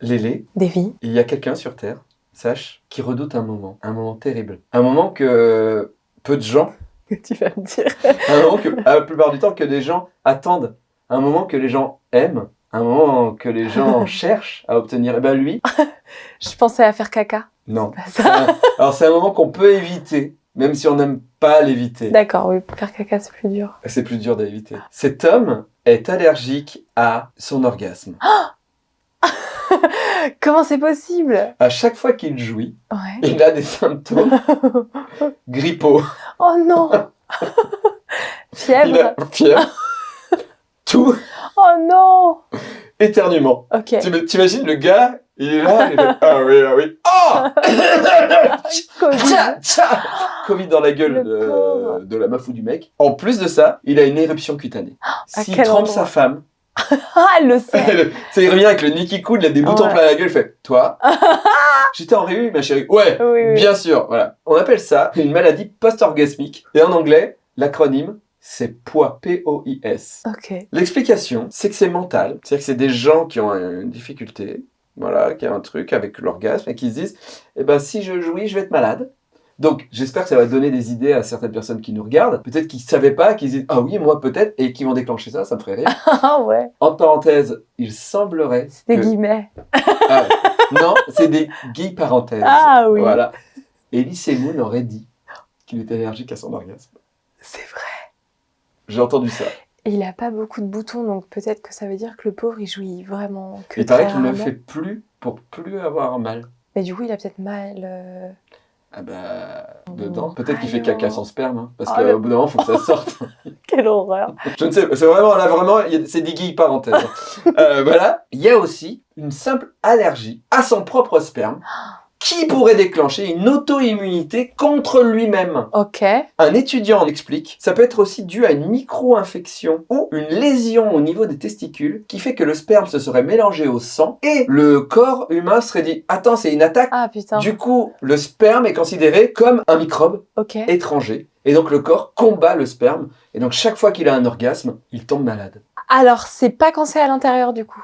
Lélé, Davy. il y a quelqu'un sur Terre, sache, qui redoute un moment, un moment terrible. Un moment que peu de gens, tu vas me dire. un moment que, la plupart du temps, que des gens attendent. Un moment que les gens aiment, un moment que les gens cherchent à obtenir. Et ben lui, Je pensais à faire caca. non. Ça. un- Alors c'est un moment qu'on peut éviter, même si on n'aime pas l'éviter. D'accord, oui, faire caca, c'est plus dur. C'est plus dur d'éviter. Cet homme est allergique à son orgasme. Comment c'est possible? À chaque fois qu'il jouit, Ouais. il a des symptômes grippaux. Oh non Fièvre a fièvre, tout, Oh non éternuement. Ok. Tu T'imagines le gars, il est là, il fait Ah oui, ah oui, oh Covid. Covid dans la gueule Le de, de la meuf ou du mec. En plus de ça, il a une éruption cutanée. À S'il trempe endroit sa femme, Ah, elle le sait ça, il revient avec le Nicky Cool, il a des boutons Ouais. plein la gueule, il fait Toi J'étais en réu, ma chérie. Ouais, Oui, oui. bien sûr. Voilà. On appelle ça une maladie post-orgasmique. Et en anglais, l'acronyme, c'est POIS. P-O-I-S. Ok. L'explication, c'est que c'est mental. C'est-à-dire que c'est des gens qui ont une difficulté, voilà, qui ont un truc avec l'orgasme et qui se disent Eh ben, si je jouis, je vais être malade. Donc, j'espère que ça va donner des idées à certaines personnes qui nous regardent. Peut-être qu'ils ne savaient pas, qu'ils disent Ah oui, moi peut-être, et qui vont déclencher ça, ça me ferait rire. Ah ouais, En parenthèse, il semblerait. c'est des que- guillemets. Ah, non, c'est des parenthèses. Ah oui, Voilà. Elise Moon aurait dit qu'il était allergique à son orgasme. c'est vrai. J'ai entendu ça. Et il a pas beaucoup de boutons, donc peut-être que ça veut dire que le pauvre, il jouit vraiment que Il paraît qu'il ne rarement. fait plus pour plus avoir mal. Mais du coup, il a peut-être mal... euh, Ah bah, dedans. Oh, Peut-être qu'il fait caca sans sperme, hein, parce Oh, qu'au bout d'un moment, il faut que ça sorte. Quelle horreur Je ne sais pas, c'est vraiment, là, vraiment, c'est des guilles parenthèses. Euh, voilà. Il y a aussi une simple allergie à son propre sperme qui pourrait déclencher une auto-immunité contre lui-même. Ok. Un étudiant en explique, ça peut être aussi dû à une micro-infection ou une lésion au niveau des testicules qui fait que le sperme se serait mélangé au sang et le corps humain serait dit Attends, c'est une attaque. Ah putain, Du coup, le sperme est considéré comme un microbe étranger et donc le corps combat le sperme et donc chaque fois qu'il a un orgasme, il tombe malade. Alors, c'est pas quand c'est à l'intérieur, du coup.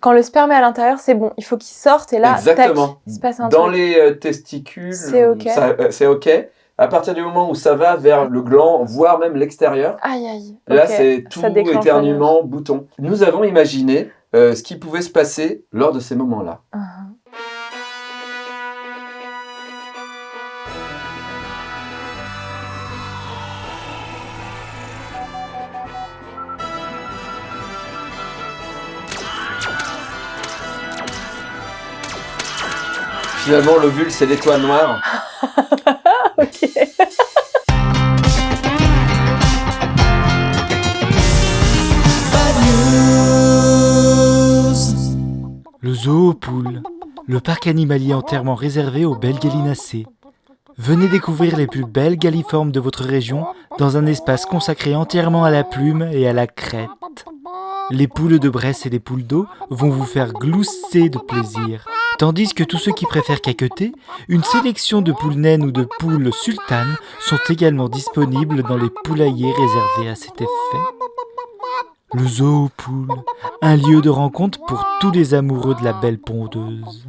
Quand le sperme est à l'intérieur, c'est bon. Il faut qu'il sorte et là, Exactement. tac, il se passe un Dans truc. les euh, testicules, C'est ok. ça, euh, c'est ok. À partir du moment où ça va vers le gland, voire même l'extérieur, Aïe, aïe. Là, Ok, c'est tout éternuement, bouton. Nous avons imaginé euh, ce qui pouvait se passer lors de ces moments-là. Uh-huh. Finalement, l'ovule, c'est l'étoile noire. Ok. Le Zoopool, le parc animalier entièrement réservé aux belles gallinacées. Venez découvrir les plus belles galliformes de votre région dans un espace consacré entièrement à la plume et à la crête. Les poules de Bresse et les poules d'eau vont vous faire glousser de plaisir. Tandis que tous ceux qui préfèrent caqueter, une sélection de poules naines ou de poules sultanes sont également disponibles dans les poulaillers réservés à cet effet. Le Zoopool, un lieu de rencontre pour tous les amoureux de la belle pondeuse.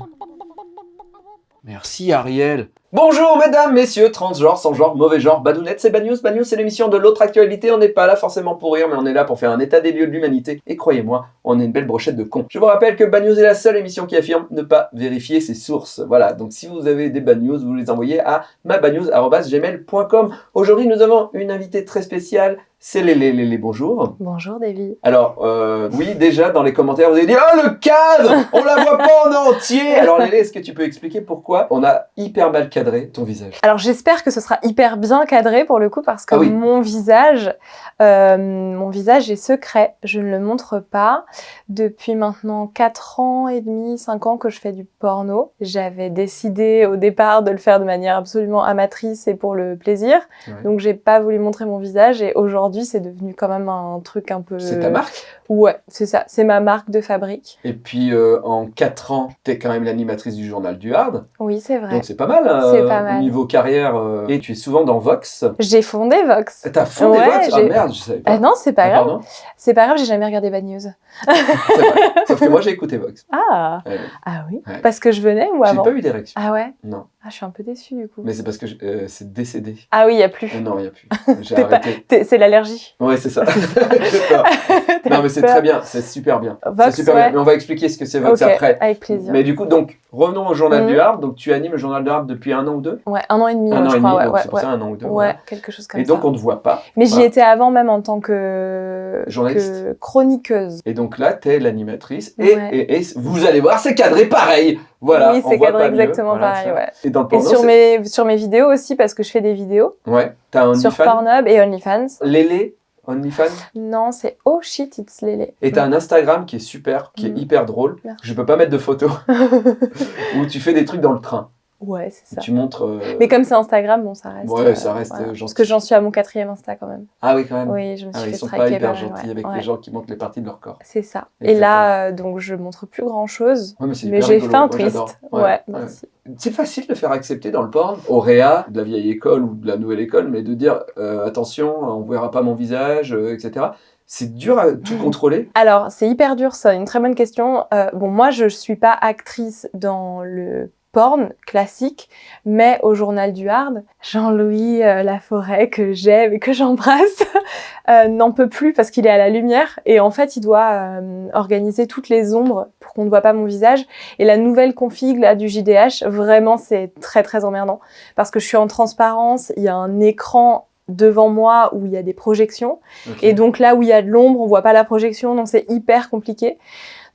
Merci Ariel. Bonjour mesdames, messieurs, transgenres, sans genre, mauvais genre, badounettes, c'est Bad News. Bad News, c'est l'émission de l'autre actualité. On n'est pas là forcément pour rire, mais on est là pour faire un état des lieux de l'humanité. Et croyez-moi, on est une belle brochette de cons. Je vous rappelle que Bad News est la seule émission qui affirme ne pas vérifier ses sources. Voilà, donc si vous avez des Bad News, vous les envoyez à mabadnews.gmail.com. Aujourd'hui, nous avons une invitée très spéciale. C'est Lélé, Lélé, bonjour. Bonjour, Davy. Alors, euh, oui, déjà, dans les commentaires, vous avez dit « Oh, le cadre On la voit pas en entier !» Alors, Lélé, est-ce que tu peux expliquer pourquoi on a hyper mal cadré ton visage Alors j'espère que ce sera hyper bien cadré pour le coup parce que Ah oui. mon visage, euh, mon visage est secret. Je ne le montre pas depuis maintenant 4 ans et demi, 5 ans que je fais du porno. J'avais décidé au départ de le faire de manière absolument amatrice et pour le plaisir. Ouais. Donc j'ai pas voulu montrer mon visage et aujourd'hui c'est devenu quand même un truc un peu. C'est ta marque? Ouais, c'est ça. C'est ma marque de fabrique. Et puis, euh, en 4 ans, t'es quand même l'animatrice du journal du Hard. Oui, c'est vrai. Donc, c'est pas mal. hein. C'est euh, pas mal. niveau carrière, euh, et tu es souvent dans Vox. J'ai fondé Vox. T'as fondé Ouais, Vox? Ah j'ai- merde, je savais pas. Ah non, c'est pas Ah, grave. C'est pas grave, j'ai jamais regardé Bad News. Sauf que moi j'ai écouté Vox. Ah, Ouais. ah oui? Ouais. Parce que je venais ou J'ai avant? pas eu d'érection. Ah ouais? Non. Ah, je suis un peu déçue du coup. Mais c'est parce que euh, c'est décédé. Ah oui, il y a plus. Euh, non, il n'y a plus. J'ai arrêté. C'est l'allergie. Ouais, c'est ça. Ça. non, mais c'est très bien. C'est super bien. C'est Vox, super ouais. bien. Mais on va expliquer ce que c'est Vox après. avec plaisir. Mais du coup, donc, revenons au journal Mhm. du Hard. Donc, tu animes le journal du Hard depuis un an ou deux? Ouais, un an et demi, Un ouais, an je et demi, ouais, donc ouais, c'est pour ouais. ça un an ou deux. Ouais, voilà. quelque chose comme Et donc, ça. on ne te voit pas. Mais j'y étais avant même en tant que, Journaliste. que chroniqueuse. Et donc là, tu es l'animatrice. Et, Ouais. et, et vous allez voir, c'est cadré pareil. Voilà. oui, c'est cadré exactement Voilà, pareil, ouais. Et dans le Et porno, sur mes, sur mes vidéos aussi, parce que je fais des vidéos Ouais. T'as un sur. Pornhub et OnlyFans. Lélé, OnlyFans. Non, c'est oh shit, it's Lélé. Et t'as un Instagram qui est super, qui est Mhm. hyper drôle. Merci. Je peux pas mettre de photos. où tu fais des trucs dans le train. Ouais, c'est ça. Tu montres. euh, Mais comme c'est Instagram, bon, ça reste. Ouais, ça reste, euh, Parce que j'en suis à mon quatrième Insta quand même. Ah oui, quand même. Oui, je me Ah, suis ils fait sont pas hyper gentils ouais, avec ouais. les gens qui montrent les parties de leur corps. C'est ça. Et là, euh, donc, je montre plus grand chose. Ouais, mais Mais j'ai fait un twist. Ouais, merci. C'est facile de faire accepter dans le porn, au réa, de la vieille école ou de la nouvelle école, mais de dire euh, attention, on verra pas mon visage, euh, etc. C'est dur à tout contrôler. Alors, c'est hyper dur, ça. Une très bonne question. Euh, bon, moi, je suis pas actrice dans le porn classique, mais au journal du hard, Jean-Louis euh, Laforêt, que j'aime et que j'embrasse, euh, n'en peut plus parce qu'il est à la lumière et en fait, il doit euh, organiser toutes les ombres pour qu'on ne voit pas mon visage. Et la nouvelle config là, du JDH, vraiment, c'est très très emmerdant parce que je suis en transparence, il y a un écran devant moi où il y a des projections et donc là où il y a de l'ombre, on voit pas la projection, donc c'est hyper compliqué.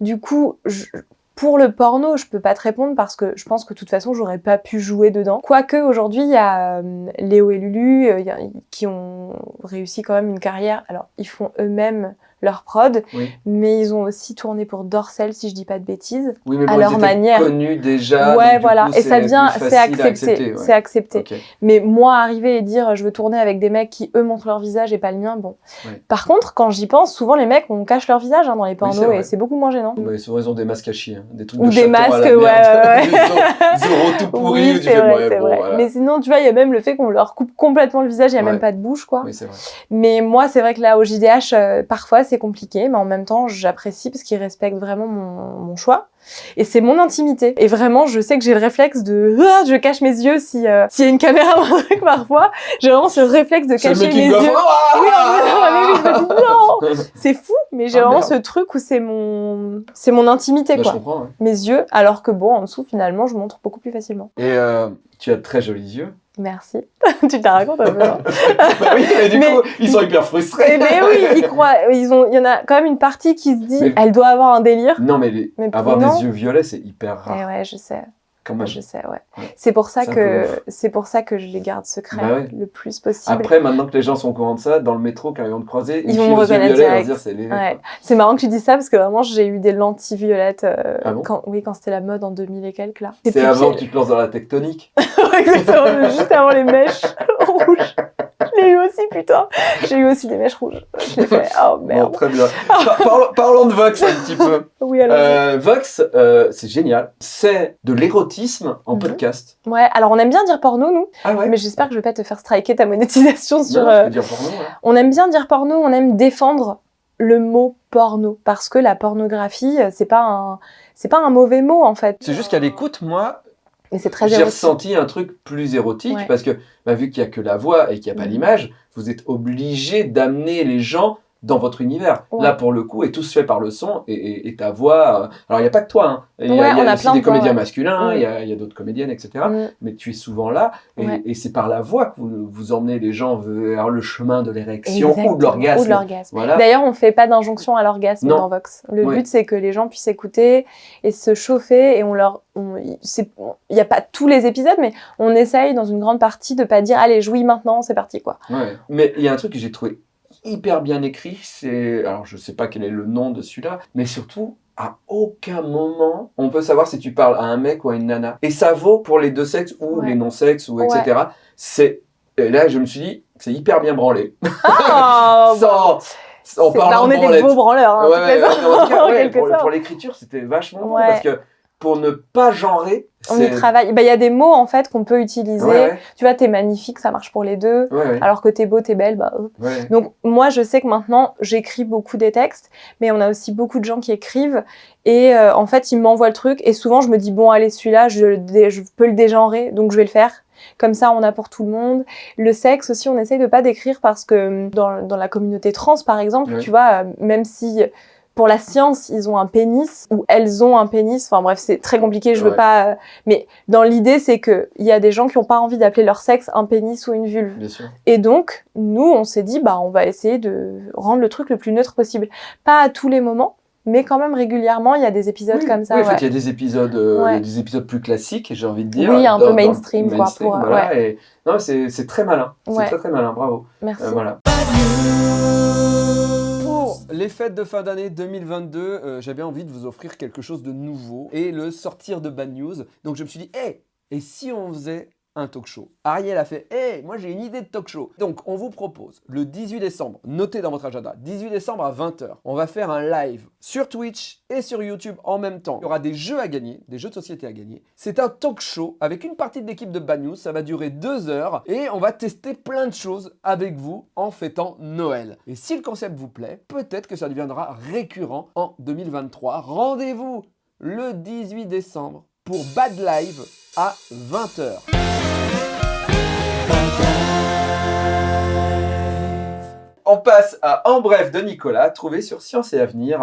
Du coup, je- pour le porno, je peux pas te répondre parce que je pense que de toute façon, j'aurais pas pu jouer dedans. Quoique aujourd'hui, il y a euh, Léo et Lulu euh, qui ont réussi quand même une carrière. Alors, ils font eux-mêmes leur prod, Oui. mais ils ont aussi tourné pour Dorsel, si je dis pas de bêtises. Oui, mais à bon, leur ils étaient manière. connus déjà. ouais, voilà. coup, et ça vient, c'est à accepté. ouais. C'est accepté. Mais moi, arriver et dire je veux tourner avec des mecs qui eux montrent leur visage et pas le mien, bon. Ouais. Par contre, quand j'y pense, souvent les mecs on cache leur visage hein, dans les pornos et c'est beaucoup moins gênant. Ouais, souvent, ils ont des masques à chier, hein. des trucs Ou de des chaton à masques, la ouais, merde. ouais, tout pourri, oui, c'est vrai, bon, voilà. Mais sinon, tu vois, il y a même le fait qu'on leur coupe complètement le visage, il y a même pas de bouche, quoi. Mais moi, c'est vrai que là, au JDH, euh, parfois, c'est compliqué, mais en même temps, j'apprécie parce qu'ils respectent vraiment mon, mon choix. Et c'est mon intimité. Et vraiment, je sais que j'ai le réflexe de... Ah, je cache mes yeux si euh, s'il y a une caméra ou un truc parfois. J'ai vraiment ce réflexe de cacher mes yeux. Ah Oui, je non C'est fou, mais j'ai Ah, vraiment merde. ce truc où c'est mon... c'est mon intimité, Bah, je quoi. comprends. ouais. Mes yeux, alors que bon, en dessous, finalement, je montre beaucoup plus facilement. Et euh, tu as de très jolis yeux. Merci. tu te la racontes un peu, hein Bah oui, et du Mais- coup, ils sont hyper frustrés. Eh ben oui, ils croient. Ils ont. Il y en a quand même une partie qui se dit, Mais- elle doit avoir un délire. Non, mais, les- Mais avoir non. des yeux violets, c'est hyper Eh rare. ouais, je sais. Quand même. Je sais, ouais. Ouais. C'est pour ça que c'est pour ça que je les garde secrets Bah ouais. le plus possible. Après, maintenant que les gens sont au courant de ça, dans le métro, quand ils vont te croiser, Ils vont me reconnaître direct. c'est les. Ouais. C'est marrant que tu dis ça parce que vraiment j'ai eu des lentilles violettes euh, Ah bon quand oui quand c'était la mode en 2000 et quelques là. C'est avant que tu te lances dans la tectonique. Exactement, juste avant les mèches rouges. Je l'ai eu aussi putain. J'ai eu aussi des mèches rouges. Je l'ai fait. Oh Bon, merde. très bien. Par- parlons, parlons de Vox un petit peu. Oui alors. Euh, Vox, euh, c'est génial. C'est de l'érotisme en Mhm. podcast. Ouais. Alors on aime bien dire porno nous, Ah ouais mais j'espère que je vais pas te faire striker ta monétisation sur. Non, euh, je peux dire porno, ouais. On aime bien dire porno, on aime défendre le mot porno parce que la pornographie, c'est pas un c'est pas un mauvais mot en fait. C'est juste qu'à l'écoute, moi, c'est très j'ai ressenti un truc plus érotique Ouais. parce que bah, vu qu'il n'y a que la voix et qu'il n'y a pas Mhm. l'image, vous êtes obligé d'amener les gens dans votre univers. Ouais. Là, pour le coup, est tout se fait par le son et, et- et ta voix. euh, Alors, il n'y a pas que toi. hein. Il y a, y a aussi des comédiens masculins, Mm. il y a, d'autres comédiennes, etc. Mm. Mais tu es souvent là et, Ouais. et c'est par la voix que vous, vous emmenez les gens vers le chemin de l'érection ou de l'orgasme. Voilà. D'ailleurs, on fait pas d'injonction à l'orgasme dans Vox. Le but, c'est que les gens puissent écouter et se chauffer et on leur. Il n'y a pas tous les épisodes, mais on essaye dans une grande partie de pas dire allez, jouis maintenant, c'est parti quoi. Mais il y a un truc que j'ai trouvé hyper bien écrit, c'est... Alors, je sais pas quel est le nom de celui-là, mais surtout, à aucun moment, on peut savoir si tu parles à un mec ou à une nana. Et ça vaut pour les deux sexes ou Ouais. les non-sexes, ou Ouais. etc. C'est... Et là, je me suis dit, c'est hyper bien branlé. Ah, Sans... En C'est- parlant bah, on est des beaux branleurs, hein, Ouais, ouais, ouais, cas, pour, l'écriture, c'était vachement bon parce que pour ne pas genrer. On y travaille. Bah, Il y a des mots en fait qu'on peut utiliser. Ouais, ouais, Tu vois, t'es magnifique, ça marche pour les deux. ouais, Alors que t'es beau, t'es belle, bah. Donc moi, je sais que maintenant, j'écris beaucoup des textes, mais on a aussi beaucoup de gens qui écrivent. Et euh, en fait, ils m'envoient le truc. Et souvent, je me dis, bon, allez, celui-là, je, peux le dégenrer, donc je vais le faire. Comme ça, on a pour tout le monde. Le sexe aussi, on essaye de pas décrire parce que dans, dans la communauté trans, par exemple, tu vois, euh, même si pour la science, ils ont un pénis ou elles ont un pénis. Enfin bref, c'est très compliqué. Je veux Ouais. pas. euh, Mais dans l'idée, c'est que il y a des gens qui ont pas envie d'appeler leur sexe un pénis ou une vulve. Bien sûr. Et donc, nous, on s'est dit, bah, on va essayer de rendre le truc le plus neutre possible. Pas à tous les moments, mais quand même régulièrement, il y a des épisodes Oui, comme ça. oui, en fait, ouais. il y a des épisodes, euh, Ouais. des épisodes plus classiques, j'ai envie de dire. Oui, un dans- peu dans- mainstream, quoi, pour, voilà, et- Non, c'est très malin. C'est très très malin, bravo. Merci. Euh, voilà. Les fêtes de fin d'année 2022, euh, j'avais envie de vous offrir quelque chose de nouveau et le sortir de Bad News. Donc je me suis dit, hé, et si on faisait un talk show Ariel a fait, hé, moi j'ai une idée de talk show. Donc on vous propose le 18 décembre, notez dans votre agenda, 18 décembre à 20h, on va faire un live sur Twitch et sur YouTube en même temps. Il y aura des jeux à gagner, des jeux de société à gagner. C'est un talk show avec une partie de l'équipe de Bad News, ça va durer deux heures et on va tester plein de choses avec vous en fêtant Noël. Et si le concept vous plaît, peut-être que ça deviendra récurrent en 2023. Rendez-vous le 18 décembre pour Bad Live à 20h. On passe à En bref de Nicolas, trouvé sur Science et Avenir.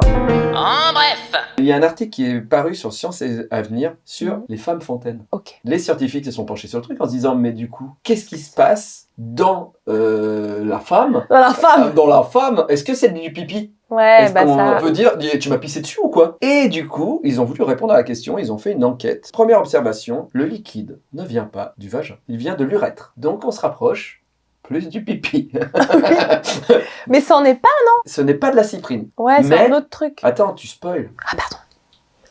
En bref Il y a un article qui est paru sur Science et Avenir sur Mhm. les femmes fontaines. Ok. Les scientifiques se sont penchés sur le truc en se disant mais du coup, qu'est-ce qui se passe dans euh, la femme? Dans la Euh, femme Dans la femme, est-ce que c'est du pipi? Ouais, Est-ce bah qu'on ça. peut dire tu m'as pissé dessus ou quoi? Et du coup, ils ont voulu répondre à la question, ils ont fait une enquête. Première observation, le liquide ne vient pas du vagin, il vient de l'urètre. Donc on se rapproche plus du pipi. Mais ça en est pas. Ce n'est pas de la cyprine. Ouais, c'est Mais- un autre truc. Attends, tu spoil. Ah, pardon.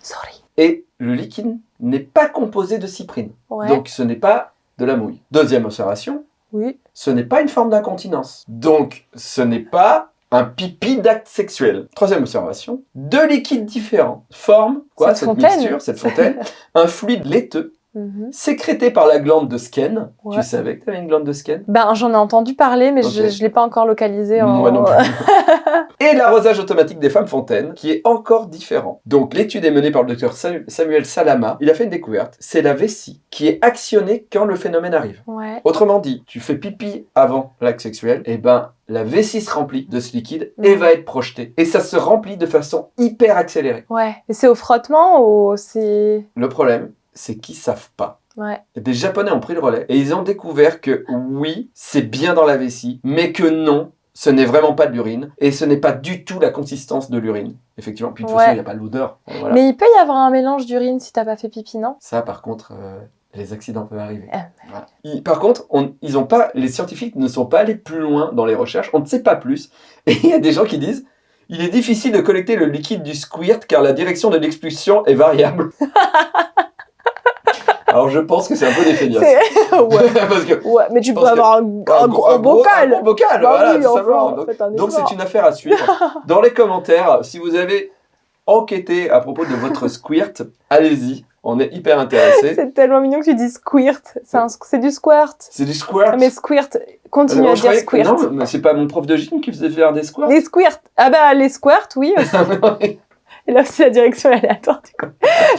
Sorry. Et le liquide n'est pas composé de cyprine. Ouais. Donc ce n'est pas de la mouille. Deuxième observation, Oui. ce n'est pas une forme d'incontinence. Donc ce n'est pas un pipi d'acte sexuel. Troisième observation, deux liquides différents forment quoi Cette cette, fontaine. mixture, cette fontaine, un fluide laiteux Mhm. sécrété par la glande de Skene. Ouais. Tu savais que tu avais une glande de Skene? Ben, j'en ai entendu parler, mais je, je l'ai pas encore localisé. En... Moi non plus. Et l'arrosage automatique des femmes fontaines, qui est encore différent. Donc l'étude est menée par le docteur Samuel Salama. Il a fait une découverte. C'est la vessie qui est actionnée quand le phénomène arrive. Ouais. Autrement dit, tu fais pipi avant l'acte sexuel, et ben la vessie se remplit de ce liquide et Mhm. va être projetée. Et ça se remplit de façon hyper accélérée. Ouais. Et c'est au frottement ou c'est. Le problème, c'est qu'ils savent pas. Ouais. Des Japonais ont pris le relais et ils ont découvert que oui, c'est bien dans la vessie, mais que non, ce n'est vraiment pas de l'urine et ce n'est pas du tout la consistance de l'urine. Effectivement, puis de toute Ouais. façon, il n'y a pas l'odeur. Voilà. Mais il peut y avoir un mélange d'urine si t'as pas fait pipi, non? Ça, par contre, euh, les accidents peuvent arriver. Ah, Voilà. Ils- par contre, on- ils ont pas, les scientifiques ne sont pas allés plus loin dans les recherches. On ne sait pas plus. Et il y a des gens qui disent il est difficile de collecter le liquide du squirt car la direction de l'expulsion est variable. Alors je pense que c'est un peu des feignasses. Ouais. Parce que ouais, mais tu peux avoir un, un gros un bocal. un gros bocal, Bah voilà, oui, tout enfin. Donc- c'est une affaire à suivre. Dans les commentaires, si vous avez enquêté à propos de votre squirt, allez-y. On est hyper intéressés. C'est tellement mignon que tu dis squirt. C'est du squirt. C'est du squirt. Mais squirt, continue à dire croyais que- squirt. Non, mais c'est pas mon prof de gym qui faisait faire des squirts. Les squirts. Ah bah les squirts, oui. aussi. Et là aussi la direction est aléatoire du coup.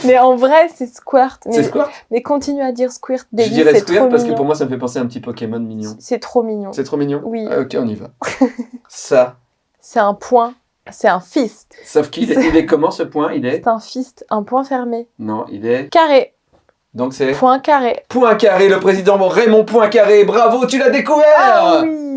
Mais en vrai c'est squirt. c'est Mais, squirt? mais continue à dire squirt. Je Davy, dirais squirt parce que pour moi ça me fait penser à un petit Pokémon mignon. C'est trop mignon. C'est trop mignon? Oui. Ah, ok, on y va. Ça. C'est un point. C'est un fist. Sauf qu'il est, il est comment ce point? Il est C'est un fist, un point fermé. Non, il est. Carré. Donc c'est. Point carré. Point carré, le président Raymond Poincaré. Bravo, tu l'as découvert Ah oui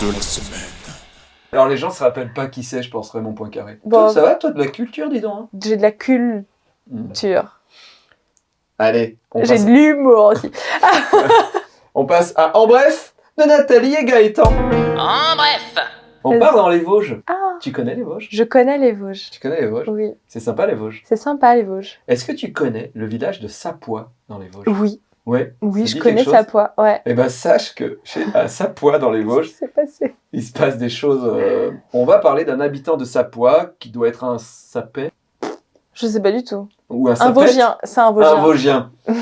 de la semaine. Alors les gens se rappellent pas qui c'est, je pense, Raymond Poincaré. Bon. Toi, ça va, toi, de la culture, dis donc hein? J'ai de la culture. Hmm. Allez, on J'ai passe, de l'humour aussi. on passe à En bref de Nathalie et Gaëtan. En bref On part dans les Vosges. Ah, Tu connais les Vosges? Je connais les Vosges. Tu connais les Vosges? Oui, C'est sympa les Vosges. c'est sympa les Vosges. Est-ce que tu connais le village de Sapois dans les Vosges? Oui, Ouais. Oui, je connais quelque sa chose poids. Ouais. Eh ben sache que chez à Sapois dans les Vosges, passé? il se passe des choses. euh, On va parler d'un habitant de Sapois qui doit être un sapet Je sais pas du tout. ou un Un sapette. Vosgien. C'est un Vosgien. Un Vosgien.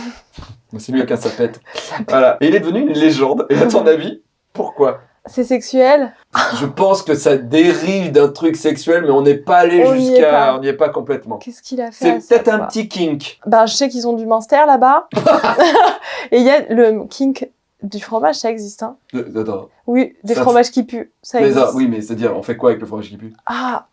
C'est mieux qu'un sapette. Voilà. Et il est devenu une légende. Et à ton avis, pourquoi? C'est sexuel? Je pense que ça dérive d'un truc sexuel, mais on n'est pas allé jusqu'à. On n'y est pas complètement. Qu'est-ce qu'il a fait C'est peut-être un petit kink. Ben, je sais qu'ils ont du Minster là-bas. Et il y a le kink du fromage, ça existe. Hein. Euh, Attends. Oui, des Ça- fromages qui puent, ça Mais existe. ça, oui, mais c'est-à-dire, on fait quoi avec le fromage qui pue? Ah,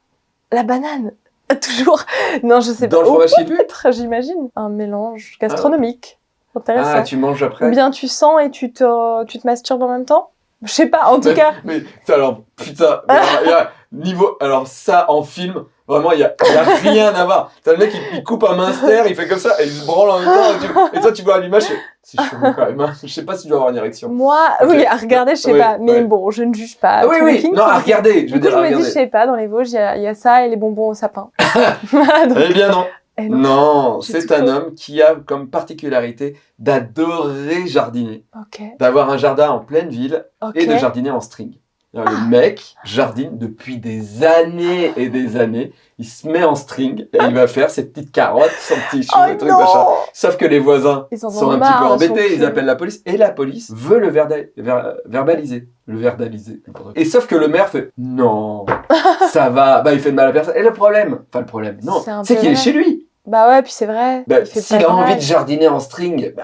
la banane. Toujours. Non, je sais Dans pas. le Oh, fromage qui pue? j'imagine. Un mélange gastronomique. Intéressant. Ah, tu manges après? Ou bien tu sens et tu te, tu te masturbes en même temps? Je sais pas, en tout Mais- cas. Mais alors, putain, mais alors, il y a niveau. Alors, ça en film, vraiment, il y a, rien à voir. T'as le mec, il, il coupe un minster, il fait comme ça, et il se branle en même temps. Et, tu- et toi, tu vois à l'image, c'est- chelou quand même. hein. Je sais pas si tu dois avoir une érection. Moi, oui, à regarder, je sais Ouais, pas. Mais ouais. bon, je ne juge pas. Ah oui, oui, non, à regarder, je veux Du coup, dire, je me dis, je sais pas, dans les Vosges, il y, y a ça et les bonbons au sapin. Eh bien non. Eh non. C'est un homme qui a comme particularité d'adorer jardiner, d'avoir un jardin en pleine ville et de jardiner en string. Alors, Le mec jardine depuis des années et des années. Il se met en string et il va faire ses petites carottes, son petit chou, Oh et trucs machin. Sauf que les voisins sont un marre, petit peu embêtés, ils appellent la police et la police veut le verda- ver- verbaliser. Le quoi. Et sauf que le maire fait non, ça va, bah il fait de mal à personne. Et le problème, enfin le problème, non, C'est qu'il est chez lui. Bah ouais, puis c'est vrai. Bah, S'il a envie de jardiner en string, bah,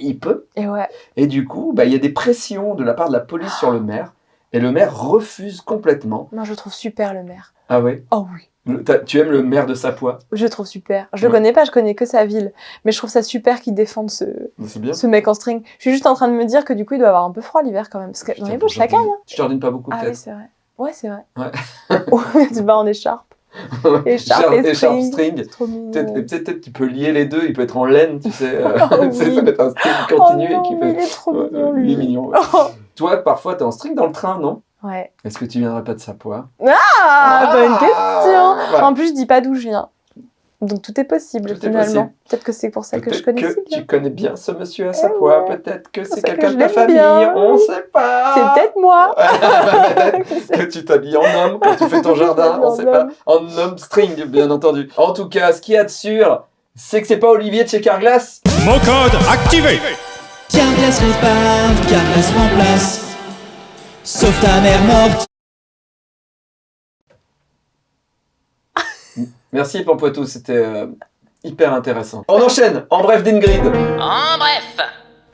il peut. Et ouais. Et du coup, bah, il y a des pressions de la part de la police sur le maire. Et le maire refuse complètement. Non, je trouve super le maire. Ah ouais? Oh oui. Le- Tu aimes le maire de Sapois Je le trouve super. Je le Ouais. connais pas, je connais que sa ville. Mais je trouve ça super qu'il défende ce, bien. ce mec en string. Je suis juste en train de me dire que du coup, il doit avoir un peu froid l'hiver quand même. Parce que dans les tu ça caille. jardines- Hein. Tu jardines pas beaucoup Ah oui, peut-être c'est vrai. Ouais, c'est vrai. Ouais. Tu te bats en écharpe. Écharpe et string. Peut-être tu peux lier les deux, il peut être en laine, tu sais. euh, Oh oui. ça peut être un string Oh continu non, et qui peut. il est trop Ouais, mignon, il est lui. mignon. ouais. Oh. Toi, parfois, t'es en string dans le train, non? Ouais. Est-ce que tu viendrais pas de Sapois Ah, bonne question. Voilà. En plus, je dis pas d'où je viens. Donc tout est possible Tout est finalement. possible. Peut-être que c'est pour ça que je Peut-être connais que si bien. tu connais bien ce monsieur à Eh Sapois, ouais. peut-être que C'est quelqu'un que de ta famille, bien. on sait pas. C'est peut-être moi. Que tu t'habilles en homme quand tu fais ton jardin, on en sait pas. En homme string, bien entendu. En tout cas, ce qu'il y a de sûr, c'est que c'est pas Olivier de chez Carglass. Mot code activé Carglass répare, Carglass remplace. Sauf ta mère morte. Merci Pampoitou, c'était euh, hyper intéressant. On enchaîne, en bref d'Ingrid. En bref.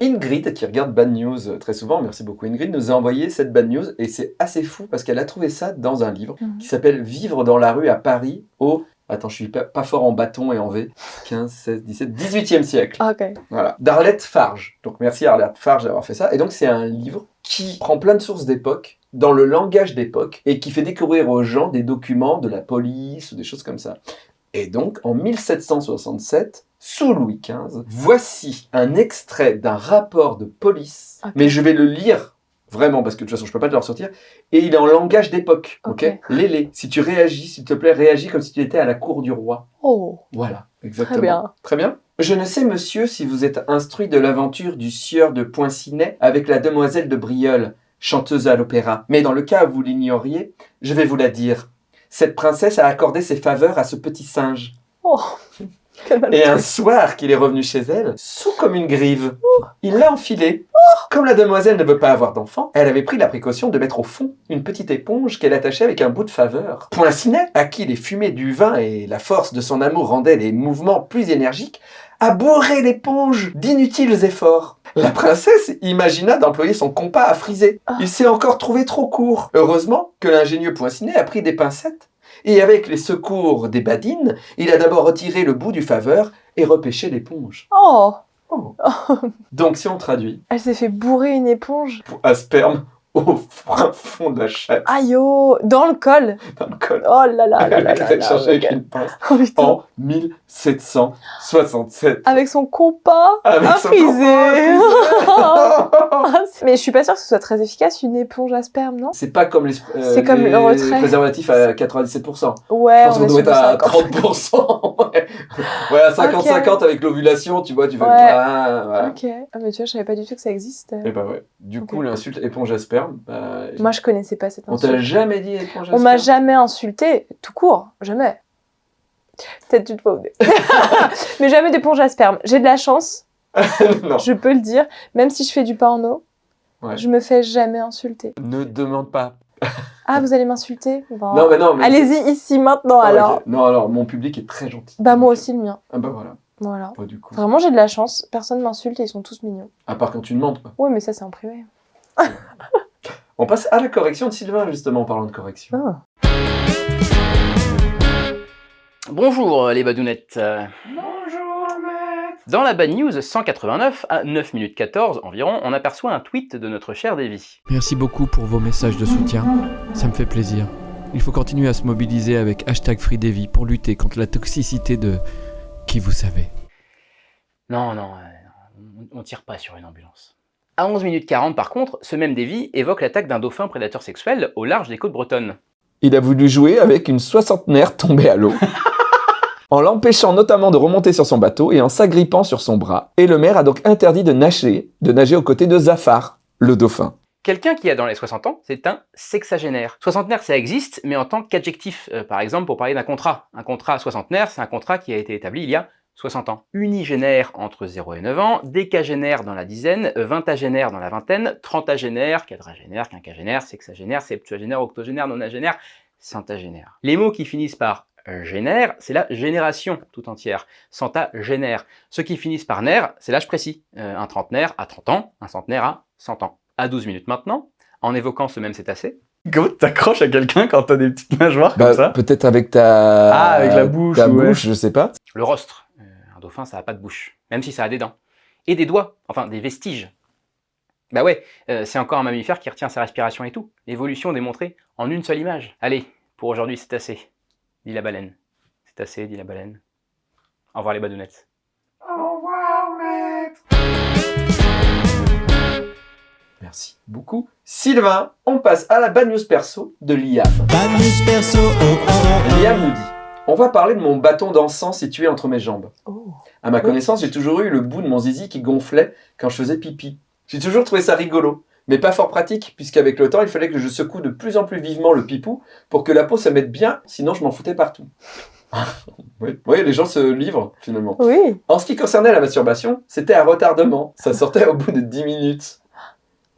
Ingrid, qui regarde Bad News euh, très souvent, merci beaucoup Ingrid, nous a envoyé cette Bad News et c'est assez fou parce qu'elle a trouvé ça dans un livre Mhm. qui s'appelle Vivre dans la rue à Paris au... Attends, je suis pas, pas fort en bâton et en V. 15, 16, 17, 18e siècle. Ah, Ok. Voilà. D'Arlette Farge. Donc merci à Arlette Farge d'avoir fait ça. Et donc c'est un livre qui prend plein de sources d'époque, dans le langage d'époque, et qui fait découvrir aux gens des documents de la police ou des choses comme ça. Et donc en 1767, sous Louis XV, voici un extrait d'un rapport de police. Ok. Mais je vais le lire vraiment parce que de toute façon je peux pas te le ressortir. Et il est en langage d'époque. Ok? Ok. Lélé, si tu réagis, s'il te plaît, réagis comme si tu étais à la cour du roi. Oh, Voilà, exactement. très bien. Très bien? Je ne sais, monsieur, si vous êtes instruit de l'aventure du sieur de Poincinet avec la demoiselle de Brieul, chanteuse à l'opéra. Mais dans le cas où vous l'ignoriez, je vais vous la dire. Cette princesse a accordé ses faveurs à ce petit singe. Oh. Et un soir qu'il est revenu chez elle, sous comme une grive, il l'a enfilé. Comme la demoiselle ne veut pas avoir d'enfant, elle avait pris la précaution de mettre au fond une petite éponge qu'elle attachait avec un bout de faveur. Poincinet, à qui les fumées du vin et la force de son amour rendaient les mouvements plus énergiques, a bourré l'éponge d'inutiles efforts. La princesse imagina d'employer son compas à friser. Il s'est encore trouvé trop court. Heureusement que l'ingénieux Poincinet a pris des pincettes et avec les secours des badines, il a d'abord retiré le bout du faveur et repêché l'éponge. Oh, Donc si on traduit, elle s'est fait bourrer une éponge. à sperme, au fin fond de la chatte, Aïe oh Dans le col dans le col. Oh là là là là Elle cherché avec une pince Oh, en 1767. Avec son compas Avec son compas Mais je suis pas sûre que ce soit très efficace, une éponge à sperme, non? C'est pas comme les, euh, C'est comme les le retrait. préservatifs à 97%. Ouais, Je pense on doit être à 50. 30%. ouais, à 50-50 avec l'ovulation, tu vois, tu fais... Ouais. Ah, voilà. Ok. Ah, mais tu vois, je savais pas du tout que ça existait. Et bah ouais. Du coup, l'insulte éponge à sperme, bah, Moi, je connaissais pas cette on t'a insulte. jamais dit à On m'a jamais insulté, tout court, jamais. Peut-être fois ou deux. Mais jamais d'éponge à sperme. J'ai de la chance, Non. je peux le dire. Même si je fais du porno, Ouais. je me fais jamais insulter. Ne demande pas. Ah, vous allez m'insulter? Bon. Non, mais non. Mais Allez-y ici maintenant Ah, alors. Non, alors, mon public est très gentil. Bah moi aussi le mien. Ah bah voilà. Voilà. Bah, du coup. Vraiment j'ai de la chance. Personne m'insulte et ils sont tous mignons. À part quand tu demandes. Ouais mais ça c'est en privé. On passe à la correction de Sylvain, justement, en parlant de correction. Ah. Bonjour euh, les badounettes. Bonjour, maître Dans la Bad News 189, à 9 minutes 14 environ, on aperçoit un tweet de notre cher Davy. Merci beaucoup pour vos messages de soutien, ça me fait plaisir. Il faut continuer à se mobiliser avec hashtag FreeDevy pour lutter contre la toxicité de qui vous savez. Non, non, euh, on, on tire pas sur une ambulance. À 11 minutes 40 par contre, ce même Davy évoque l'attaque d'un dauphin prédateur sexuel au large des côtes bretonnes. Il a voulu jouer avec une soixantenaire tombée à l'eau. en l'empêchant notamment de remonter sur son bateau et en s'agrippant sur son bras. Et le maire a donc interdit de nager, de nager aux côtés de Zafar, le dauphin. Quelqu'un qui a dans les 60 ans, c'est un sexagénaire. Soixantenaire, ça existe, mais en tant qu'adjectif. Euh, par exemple, pour parler d'un contrat. Un contrat soixantenaire, c'est un contrat qui a été établi il y a 60 ans. Unigénaire entre 0 et 9 ans, décagénaire dans la dizaine, vingtagénaire dans la vingtaine, trentagénaire, quadragénaire, quinquagénaire, sexagénaire, septuagénaire, octogénaire, nonagénaire, centagénaire. Les mots qui finissent par génère, c'est la génération tout entière. Centagénaire. Ceux qui finissent par naire, c'est l'âge précis. Euh, un trentenaire à 30 ans, un centenaire à 100 ans. À 12 minutes maintenant, en évoquant ce même cétacé. Go, t'accroches à quelqu'un quand t'as des petites nageoires comme ça? Bah, peut-être avec ta... Ah, avec la bouche, Ta ouais. bouche, je sais pas. Le rostre. Dauphin, ça a pas de bouche. Même si ça a des dents. Et des doigts. Enfin, des vestiges. Bah ouais, euh, c'est encore un mammifère qui retient sa respiration et tout. L'évolution démontrée en une seule image. Allez, pour aujourd'hui, c'est assez. Dit la baleine. C'est assez, dit la baleine. Au revoir les badounettes. Au revoir, maître. Merci beaucoup. Sylvain, on passe à la bad news perso de Liam. Bad news perso, oh oh Liam nous dit On va parler de mon bâton d'encens situé entre mes jambes. Oh. À ma connaissance, j'ai toujours eu le bout de mon zizi qui gonflait quand je faisais pipi. J'ai toujours trouvé ça rigolo, mais pas fort pratique, puisqu'avec le temps, il fallait que je secoue de plus en plus vivement le pipou pour que la peau se mette bien, sinon je m'en foutais partout. oui. oui, les gens se livrent finalement. Oui. En ce qui concernait la masturbation, c'était un retardement. Ça sortait au bout de 10 minutes.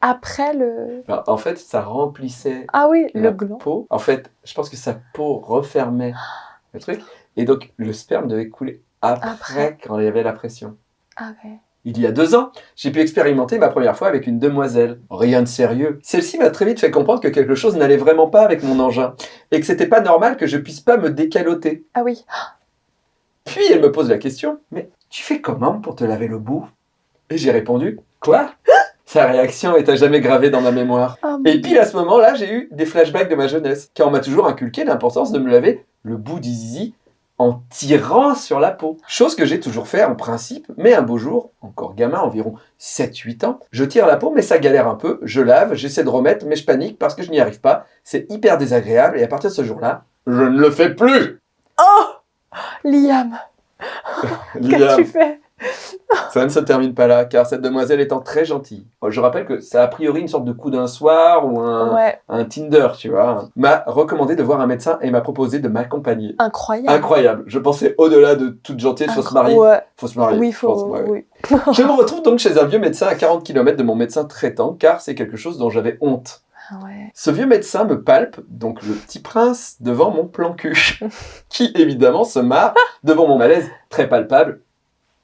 Après le. Alors, en fait, ça remplissait Ah oui, la le gland. peau. En fait, je pense que sa peau refermait le truc. Et donc, le sperme devait couler après, Après. quand il y avait la pression. Ah ouais. Il y a deux ans, j'ai pu expérimenter ma première fois avec une demoiselle. Rien de sérieux. Celle-ci m'a très vite fait comprendre que quelque chose n'allait vraiment pas avec mon engin. Et que c'était pas normal que je puisse pas me décaloter. Ah oui. Puis elle me pose la question, mais tu fais comment pour te laver le bout? Et j'ai répondu, quoi? Sa réaction est à jamais gravée dans ma mémoire. Ah, Et puis à ce moment-là, j'ai eu des flashbacks de ma jeunesse, car on m'a toujours inculqué l'importance de me laver le bout du zizi en tirant sur la peau. Chose que j'ai toujours fait en principe, mais un beau jour, encore gamin, environ 7-8 ans, je tire la peau, mais ça galère un peu, je lave, j'essaie de remettre, mais je panique parce que je n'y arrive pas. C'est hyper désagréable, et à partir de ce jour-là, je ne le fais plus Oh Liam. qu'as-tu fait? Ça ne se termine pas là, car cette demoiselle étant très gentille. Je rappelle que ça a priori une sorte de coup d'un soir ou un, Ouais, un Tinder, tu vois. M'a recommandé de voir un médecin et m'a proposé de m'accompagner. incroyable. Incroyable. Je pensais au-delà de toute gentillesse, faut se marier. Ouais. Faut se marier. Oui, faut. ouais, ouais. Oui. Je me retrouve donc chez un vieux médecin à 40 km de mon médecin traitant, car c'est quelque chose dont j'avais honte. Ah ouais. Ce vieux médecin me palpe, donc le petit prince, devant mon plan cul, qui évidemment se marre devant mon malaise très palpable,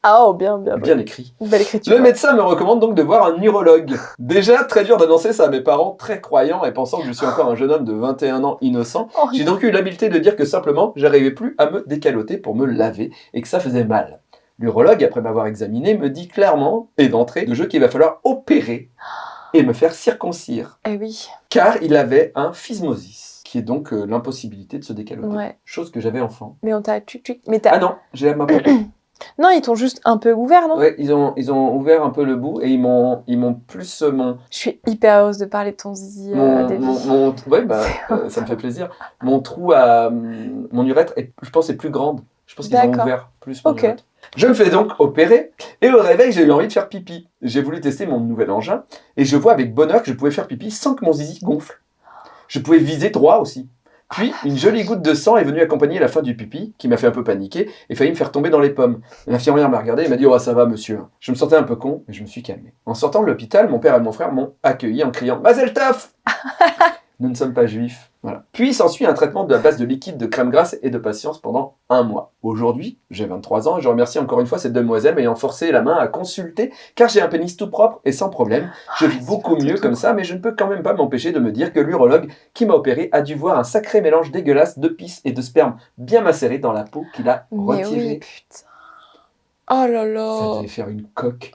Ah oh, bien, bien. bien écrit. Belle écriture. Le médecin me recommande donc de voir un neurologue. Déjà, très dur d'annoncer ça à mes parents, très croyants et pensant que je suis encore un jeune homme de 21 ans innocent. Oh, J'ai donc eu l'habileté de dire que simplement, j'arrivais plus à me décaloter pour me laver et que ça faisait mal. L'urologue, après m'avoir examiné, me dit clairement, et d'entrée, de jeu qu'il va falloir opérer et me faire circoncire, Eh oui, car il avait un physmosis, qui est donc euh, l'impossibilité de se décaloter. ouais. Chose que j'avais enfant. Mais on t'a. Mais t'as... Ah non, j'ai la main. Non, ils t'ont juste un peu ouvert, non? Ouais, ils ont, ils ont ouvert un peu le bout et ils m'ont, ils m'ont plus euh, mon, Je suis hyper heureuse de parler de ton zizi, euh, mon, David. mon, mon- ouais, bah, euh, ça me fait plaisir. Mon trou à, hum, mon urètre, est, je pense, est plus grande. Je pense qu'ils ont ouvert plus mon Ok. urètre. Je me fais donc opérer et au réveil, j'ai eu envie de faire pipi. J'ai voulu tester mon nouvel engin et je vois avec bonheur que je pouvais faire pipi sans que mon zizi gonfle. Je pouvais viser droit aussi. Puis, une jolie goutte de sang est venue accompagner la fin du pipi, qui m'a fait un peu paniquer et failli me faire tomber dans les pommes. L'infirmière m'a regardé et m'a dit Oh, ça va, monsieur. Je me sentais un peu con, mais je me suis calmé. En sortant de l'hôpital, mon père et mon frère m'ont accueilli en criant Mazel Nous ne sommes pas juifs. Voilà. Puis s'ensuit un traitement de la base de liquide, de crème grasse et de patience pendant un mois. Aujourd'hui, j'ai 23 ans et je remercie encore une fois cette demoiselle m'ayant forcé la main à consulter car j'ai un pénis tout propre et sans problème. Je vis Ah, beaucoup mieux comme ça, mais je ne peux quand même pas m'empêcher de me dire que l'urologue qui m'a opéré a dû voir un sacré mélange dégueulasse de pisse et de sperme bien macéré dans la peau qu'il a retiré. oui, putain. Oh là Ça là. devait faire une coque.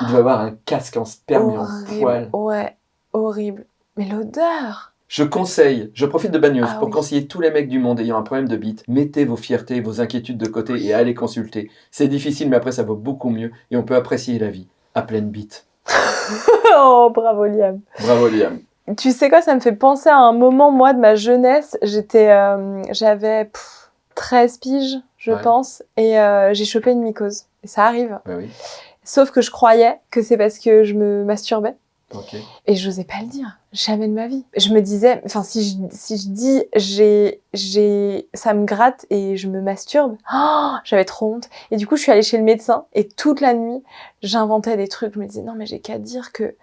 Il devait avoir un casque en sperme et en Horrible. poil. Ouais, horrible. Mais l'odeur. Je conseille, je profite de Bagneuse Ah pour oui. conseiller tous les mecs du monde ayant un problème de bite. Mettez vos fiertés, vos inquiétudes de côté et allez consulter. C'est difficile, mais après ça vaut beaucoup mieux et on peut apprécier la vie à pleine bite. oh, bravo Liam. Bravo Liam. Tu sais quoi, ça me fait penser à un moment, moi, de ma jeunesse. J'étais, euh, j'avais pff, 13 piges, je Ouais. pense, et euh, j'ai chopé une mycose. Et ça arrive. Bah oui, Sauf que je croyais que c'est parce que je me masturbais. Et je n'osais pas le dire, jamais de ma vie. Je me disais, enfin, si je, si je dis, j'ai, j'ai, ça me gratte et je me masturbe, oh, j'avais trop honte. Et du coup, je suis allée chez le médecin et toute la nuit, j'inventais des trucs. Je me disais, non, mais j'ai qu'à dire que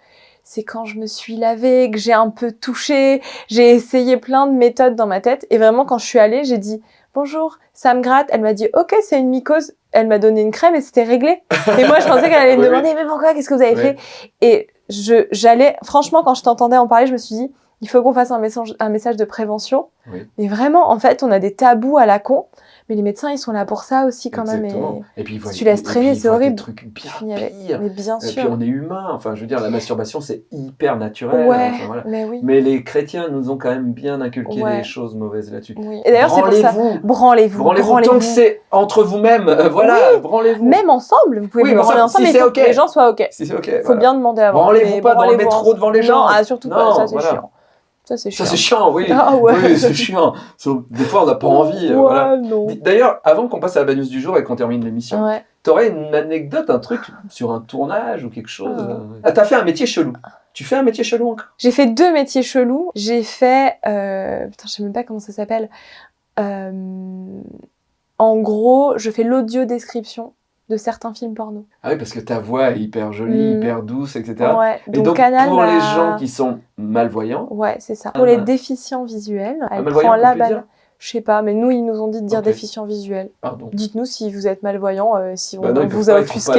c'est quand je me suis lavée, que j'ai un peu touché. J'ai essayé plein de méthodes dans ma tête. Et vraiment, quand je suis allée, j'ai dit, bonjour, ça me gratte. Elle m'a dit, ok, c'est une mycose. Elle m'a donné une crème et c'était réglé. Et moi, je pensais qu'elle allait me Oui, demander, mais pourquoi, qu'est-ce que vous avez Oui. fait? Et j'allais, franchement, quand je t'entendais en parler, je me suis dit, il faut qu'on fasse un message, un message de prévention. Oui. Mais vraiment, en fait, on a des tabous à la con, mais les médecins, ils sont là pour ça aussi quand même. Exactement. Et Et puis, voient- tu laisses traîner, c'est horrible. Des trucs bien pires. Mais bien Et puis sûr. on est humain. Enfin, je veux dire, la masturbation c'est hyper naturel. Ouais, Enfin, voilà. mais oui. Mais les chrétiens nous ont quand même bien inculqué Ouais. des choses mauvaises là-dessus. oui. Et d'ailleurs, c'est pour ça. Branlez-vous. Branlez-vous. Tant que c'est entre vous-mêmes. euh, voilà, branlez-vous. Même ensemble, vous pouvez Oui, vous branler ensemble, si mais il faut que les gens soient OK. Si c'est ok. Il faut voilà. bien demander avant. Branlez-vous pas dans le métro devant les gens. Non, ah, surtout pas, ça c'est chiant. Ça c'est chiant. Ça c'est chiant, oui. Ah ouais. Oui, c'est chiant. Des fois, on n'a pas envie. euh, Ouais, voilà. non. D'ailleurs, avant qu'on passe à la bagnose du jour et qu'on termine l'émission, Ouais. t'aurais une anecdote, un truc sur un tournage ou quelque chose Ah. euh Ah, t'as fait un métier chelou. Tu fais un métier chelou encore? J'ai fait deux métiers chelous. J'ai fait, euh, putain, je sais même pas comment ça s'appelle. Euh, en gros, je fais l'audio description de certains films porno. Ah oui, parce que ta voix est hyper jolie, Mm. hyper douce, etc. Ouais. Et donc, Canal pour les gens qui sont malvoyants, Ouais, c'est ça. Pour les Ah. déficients visuels, elle malvoyant, prend la balle. Je sais pas, mais nous, ils nous ont dit de dire Ok. déficients visuels. pardon. Dites-nous si vous êtes malvoyant, euh, si on Bah non, ils vous a offusqué.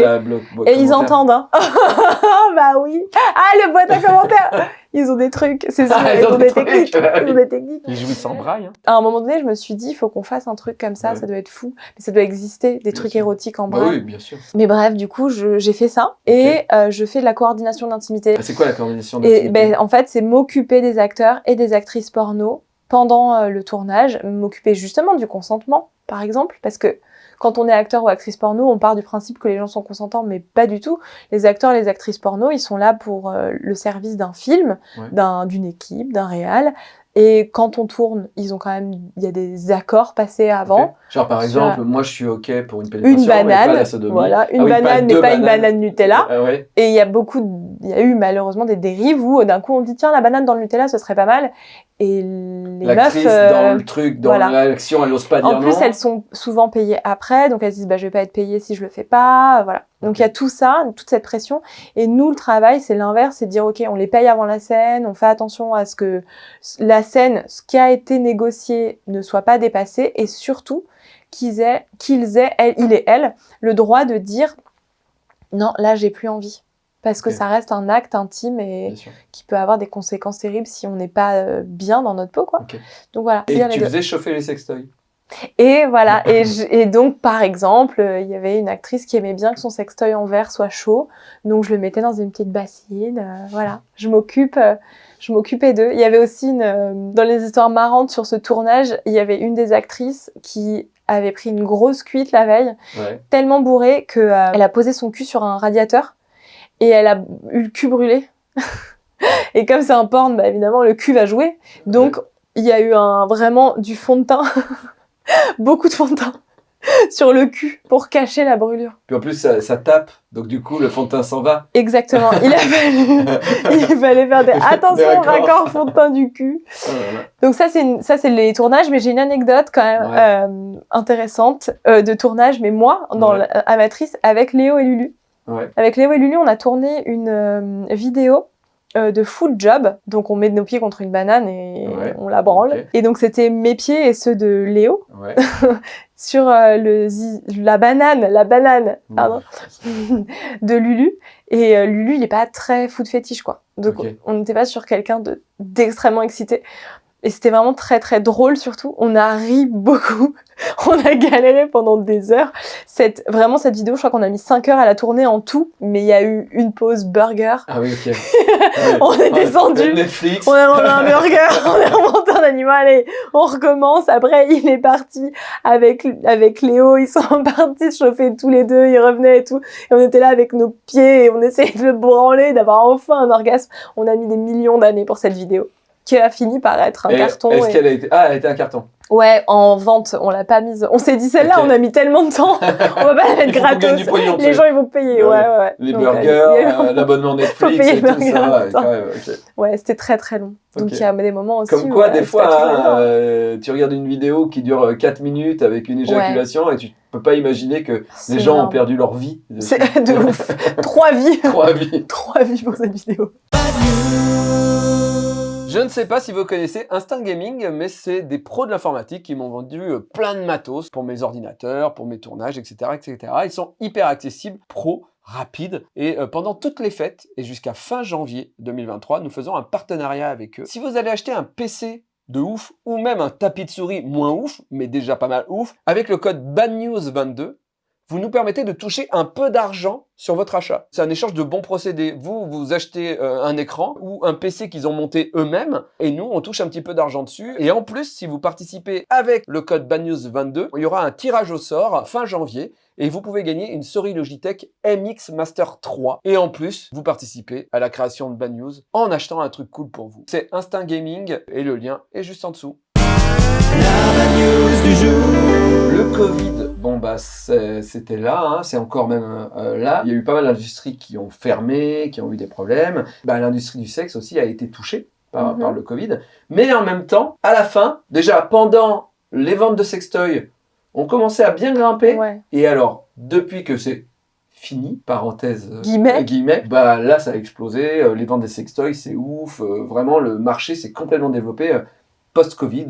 Et ils entendent, hein. bah oui. Ah, le boîte à commentaires. Ils ont des trucs, c'est sûr. Ah, ils, ont, des techniques. Ils ont des techniques. Ils jouissent en braille. hein. À un moment donné, je me suis dit, il faut qu'on fasse un truc comme ça, Ouais. ça doit être fou. Mais ça doit exister, des Bien trucs sûr. érotiques en Bah braille. oui, bien sûr. Mais bref, du coup, j'ai fait ça. Et euh, je fais de la coordination d'intimité. Ah, C'est quoi la coordination Et d'activité ben, en fait, c'est m'occuper des acteurs et des actrices porno pendant euh, le tournage, m'occuper justement du consentement, par exemple, parce que quand on est acteur ou actrice porno, on part du principe que les gens sont consentants, mais pas du tout. Les acteurs, les actrices porno, ils sont là pour euh, le service d'un film, Ouais. d'une équipe, d'un réal. Et quand on tourne, ils ont quand même, il y a des accords passés avant. Genre par exemple, moi je suis ok pour une pénétration, Une mais pas banane, la sodomie. voilà, une Ah oui, pas banane, mais pas une banane Nutella. Ah ouais. Et il y a beaucoup, il y a eu malheureusement des dérives où d'un coup on dit tiens la banane dans le Nutella ce serait pas mal et les meufs euh, dans le truc, dans voilà. l'action, elle ose pas dire en plus non. elles sont souvent payées après donc elles se disent bah je vais pas être payée si je le fais pas voilà donc il y a tout ça toute cette pression. Et nous le travail c'est l'inverse c'est de dire ok on les paye avant la scène on fait attention à ce que la scène ce qui a été négocié ne soit pas dépassé et surtout qu'ils aient qu'ils aient elle, il et elle le droit de dire non là j'ai plus envie. Parce que ça reste un acte intime et qui peut avoir des conséquences terribles si on n'est pas euh, bien dans notre peau, quoi. Donc voilà, Et tu faisais chauffer les sextoys? Et voilà. Et, je- et donc, par exemple, euh, il y avait une actrice qui aimait bien que son sextoy en verre soit chaud. Donc, je le mettais dans une petite bassine. euh, voilà. Je m'occupe. euh, je m'occupais d'eux. Il y avait aussi une, euh, dans les histoires marrantes sur ce tournage, il y avait une des actrices qui avait pris une grosse cuite la veille, Ouais. tellement bourrée que euh, elle a posé son cul sur un radiateur et elle a eu le cul brûlé. et comme c'est un porn, bah, évidemment le cul va jouer. Donc il y a eu un vraiment du fond de teint, beaucoup de fond de teint sur le cul pour cacher la brûlure. Puis en plus, ça, ça tape, donc du coup, le fond de teint s'en va. Exactement. Il a fallu, il fallait faire des attention raccord fond de teint du cul. Oh là là. Donc ça c'est ça c'est les tournages, mais j'ai une anecdote quand même Ouais. euh, intéressante euh, de tournage, mais moi dans Ouais. la- amatrice avec Léo et Lulu. Ouais. Avec Léo et Lulu, on a tourné une euh, vidéo euh, de foot job. Donc on met nos pieds contre une banane et Ouais. on la branle. Et donc c'était mes pieds et ceux de Léo Ouais. sur euh, le la banane, la banane, pardon, de Lulu. Et euh, Lulu, il est pas très foot fétiche quoi. Donc on n'était pas sur quelqu'un de d'extrêmement excité. Et c'était vraiment très très drôle surtout. On a ri beaucoup. On a galéré pendant des heures. Cette, vraiment cette vidéo, je crois qu'on a mis 5 heures à la tourner en tout. Mais il y a eu une pause burger. Ah oui, ok. On est descendu. Netflix. On a mangé un burger, on a remonté un animal et on recommence. Après, il est parti avec, avec Léo, ils sont partis se chauffer tous les deux, ils revenaient et tout. Et on était là avec nos pieds et on essayait de le branler, d'avoir enfin un orgasme. On a mis des millions d'années pour cette vidéo qui a fini par être un Et carton. Est-ce et- qu'elle a été. Ah, elle a été un carton. Ouais, en vente, on l'a pas mise. On s'est dit celle-là, on a mis tellement de temps, on va pas la mettre gratos. du pognon, Les gens ils vont payer, ouais, Ouais. ouais. ouais. Les Donc, euh, burgers, il y a eu- euh, l'abonnement Netflix payer et tout ça. Ouais, c'était très très long. Donc il y a des moments aussi. Comme quoi, euh, des fois, hein, euh, tu regardes une vidéo qui dure 4 minutes avec une éjaculation et tu peux pas imaginer que les gens ont perdu leur vie. C'est de ouf. Trois vies. Trois vies. Trois vies pour cette vidéo. Je ne sais pas si vous connaissez Instinct Gaming, mais c'est des pros de l'informatique qui m'ont vendu euh, plein de matos pour mes ordinateurs, pour mes tournages, etc. etc. Ils sont hyper accessibles, pro, rapides, et euh, pendant toutes les fêtes, et jusqu'à fin janvier 2023, nous faisons un partenariat avec eux. Si vous allez acheter un PC de ouf, ou même un tapis de souris moins ouf, mais déjà pas mal ouf, avec le code BADNEWS22, vous nous permettez de toucher un peu d'argent sur votre achat. C'est un échange de bons procédés. Vous, vous achetez euh, un écran ou un PC qu'ils ont monté eux-mêmes et nous, on touche un petit peu d'argent dessus. Et en plus, si vous participez avec le code BANEWS22, il y aura un tirage au sort fin janvier et vous pouvez gagner une souris Logitech MX Master 3. Et en plus, vous participez à la création de Bad News en achetant un truc cool pour vous. C'est Instinct Gaming et le lien est juste en dessous. Le Covid, bon bah c'était là, hein, c'est encore même euh, là. Il y a eu pas mal d'industries qui ont fermé, qui ont eu des problèmes. Bah, L'industrie du sexe aussi a été touchée par, Mhm. par le Covid. Mais en même temps, à la fin, déjà pendant les ventes de sextoys, on commençait à bien grimper. Ouais. Et alors, depuis que c'est fini, parenthèse, euh, Guillemets. guillemets, bah là ça a explosé, euh, les ventes des sextoys c'est ouf, euh, vraiment le marché s'est complètement développé euh, post-Covid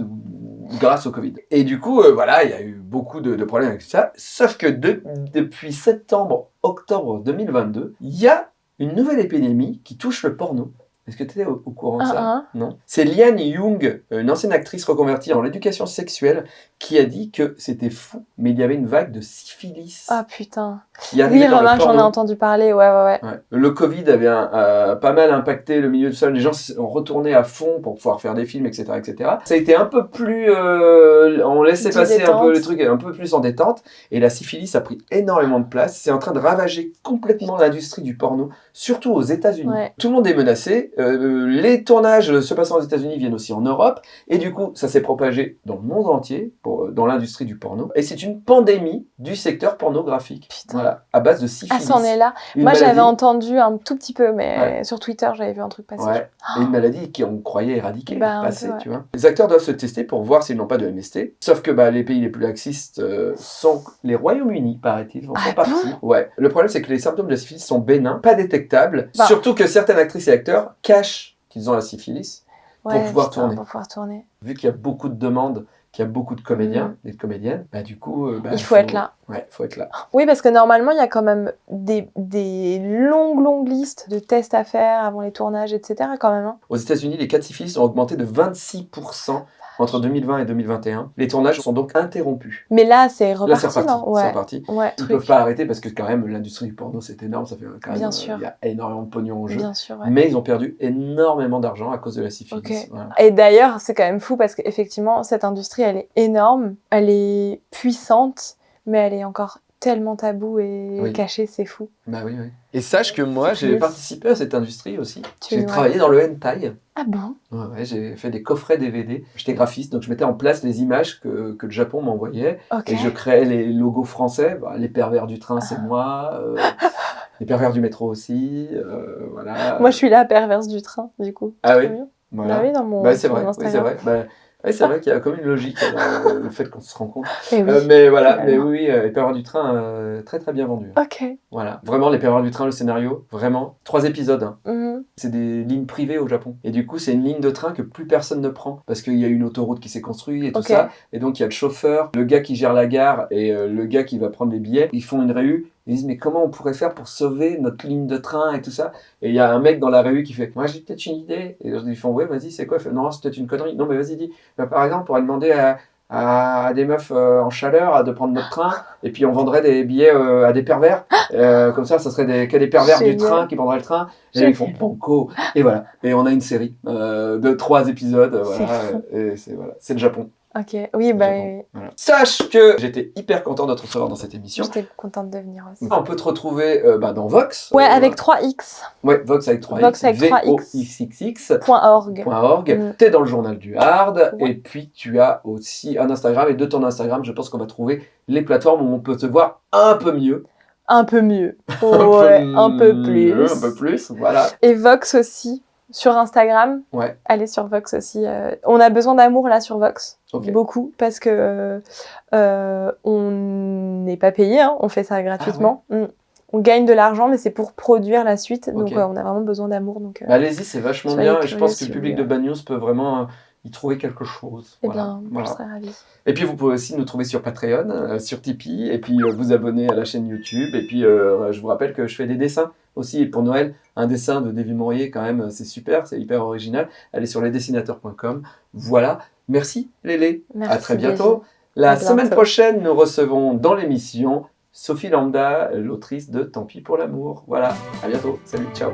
grâce au Covid. Et du coup, euh, voilà, il y a eu beaucoup de, problèmes avec ça, sauf que de- depuis septembre, octobre 2022, il y a une nouvelle épidémie qui touche le porno. Est-ce que tu étais au, au courant de Un, ça un. Non. C'est Liane Young, une ancienne actrice reconvertie en l'éducation sexuelle, qui a dit que c'était fou, mais il y avait une vague de syphilis Ah putain. qui Oui, le remarque, j'en ai entendu parler. Ouais, ouais, ouais. Ouais. Le Covid avait un- euh, pas mal impacté le milieu de ça. Les gens ont retourné à fond pour pouvoir faire des films, etc., etc. Ça a été un peu plus, euh, on laissait passer un peu les trucs, un peu plus en détente. Et la syphilis a pris énormément de place. C'est en train de ravager complètement l'industrie du porno, surtout aux États-Unis. Ouais. Tout le monde est menacé. Euh, les tournages se passant aux États-Unis viennent aussi en Europe. Et du coup, ça s'est propagé dans le monde entier, pour, euh, dans l'industrie du porno. Et c'est une pandémie du secteur pornographique. Putain. Voilà, à base de syphilis. Ah, c'en est là. Une Moi, j'avais entendu un tout petit peu, mais Ouais. sur Twitter, j'avais vu un truc passer. Ouais. Et une maladie qu'on croyait éradiquée, Bah, passée, peu, ouais. tu vois. Les acteurs doivent se tester pour voir s'ils n'ont pas de MST. Sauf que bah, les pays les plus laxistes euh, sont les Royaumes-Unis, paraît-il, en Ah font bon? Ouais. Le problème, c'est que les symptômes de syphilis sont bénins, pas détectables. Bah. Surtout que certaines actrices et acteurs cachent qu'ils ont la syphilis. Ouais, pouvoir putain, tourner. Pour pouvoir tourner. Vu qu'il y a beaucoup de demandes, qu'il y a beaucoup de comédiens et de comédiennes, bah du coup... euh, bah, Mm. Il faut être là. Ouais, faut être là. Oui, parce que normalement, il y a quand même des, des longues, longues listes de tests à faire avant les tournages, etc. quand même. hein. Aux États-Unis, les cas de syphilis ont augmenté de 26% entre 2020 et 2021. Les tournages sont donc interrompus. Mais là, c'est Là, c'est reparti, reparti. non? Ouais. reparti. Ouais, Ils truc. peuvent pas arrêter parce que quand même l'industrie du porno c'est énorme, ça fait quand même Bien euh, sûr. il y a énormément de pognon en jeu. Bien sûr, ouais. Mais ils ont perdu énormément d'argent à cause de la syphilis. Ok. Voilà. Et d'ailleurs, c'est quand même fou parce qu'effectivement, cette industrie, elle est énorme, elle est puissante, mais elle est encore tellement tabou et Oui. cachée, c'est fou. Bah oui, oui. Et sache que moi j'ai participé à cette industrie aussi. J'ai travaillé dans le hentai. Ah bon? Ouais, ouais, j'ai fait des coffrets DVD. J'étais graphiste, donc je mettais en place les images que, que le Japon m'envoyait. Ok. Et je créais les logos français. Bah, les pervers du train, c'est moi. euh, les pervers du métro aussi. euh, voilà. Moi, je suis la perverse du train, du coup. Ah oui. Voilà. Bah oui, dans mon, Bah, c'est mon vrai, oui, c'est Instagram. vrai. Bah, oui, c'est vrai qu'il y a comme une logique dans le fait qu'on se rencontre. Eh oui. Euh, mais voilà, mais oui, oui, euh, les du train, euh, très très bien vendu. Ok. Voilà, vraiment les pervers du train, le scénario, vraiment. Trois épisodes, hein. Mhm. c'est des lignes privées au Japon. Et du coup, c'est une ligne de train que plus personne ne prend parce qu'il y a une autoroute qui s'est construite et tout ça. Et donc, il y a le chauffeur, le gars qui gère la gare et euh, le gars qui va prendre les billets. Ils font une réu. Ils disent, mais comment on pourrait faire pour sauver notre ligne de train et tout ça? Et il y a un mec dans la réu qui fait, moi j'ai peut-être une idée. Et ils font, ouais, vas-y, c'est quoi? Il fait, Non, c'est peut-être une connerie. Non, mais vas-y, dis. Bah, par exemple, on pourrait demander à, à, des meufs euh, en chaleur à de prendre notre train et puis on vendrait des billets euh, à des pervers. Euh, comme ça, ça serait des, que des pervers du train qui prendraient le train. Et ils font banco. Et voilà. Et on a une série de trois épisodes. Voilà. c'est voilà. C'est le Japon. Ok. Oui, bah. Voilà. Sache que j'étais hyper content de te recevoir dans cette émission. j'étais contente de venir aussi. On peut te retrouver euh, bah, dans Vox. Ouais, Euh, avec 3X. Ouais, Vox avec 3X. Vox avec 3X. V-O-X-X. Point .org. .org. Mm. T'es dans le journal du hard Ouais. et puis tu as aussi un Instagram et de ton Instagram, je pense qu'on va trouver les plateformes où on peut te voir un peu mieux, Un peu mieux. Ouais, un peu plus. un peu plus, voilà. Et Vox aussi, sur Instagram. Ouais. Allez sur Vox aussi. euh, On a besoin d'amour là sur Vox. Beaucoup. Parce que euh, euh, on n'est pas payé, hein, on fait ça gratuitement. Mm. On gagne de l'argent, mais c'est pour produire la suite. Donc on a vraiment besoin d'amour. Donc, Bah, Allez-y, c'est vachement bien et je pense que le public de Bad News peut vraiment y trouver quelque chose. eh Voilà. bien, Voilà. je serais ravie. Et puis vous pouvez aussi nous trouver sur Patreon, euh, sur Tipeee, et puis euh, vous abonner à la chaîne YouTube. Et puis euh, je vous rappelle que je fais des dessins aussi. Et pour Noël, un dessin de Davy Mourier, quand même, c'est super, c'est hyper original. Allez sur lesdessinateurs.com. Voilà. Merci Lélé. Merci, à très bientôt. La semaine prochaine, nous recevons dans l'émission Sophie Lambda, l'autrice de Tant pis pour l'amour. Voilà. À bientôt. Salut. Ciao.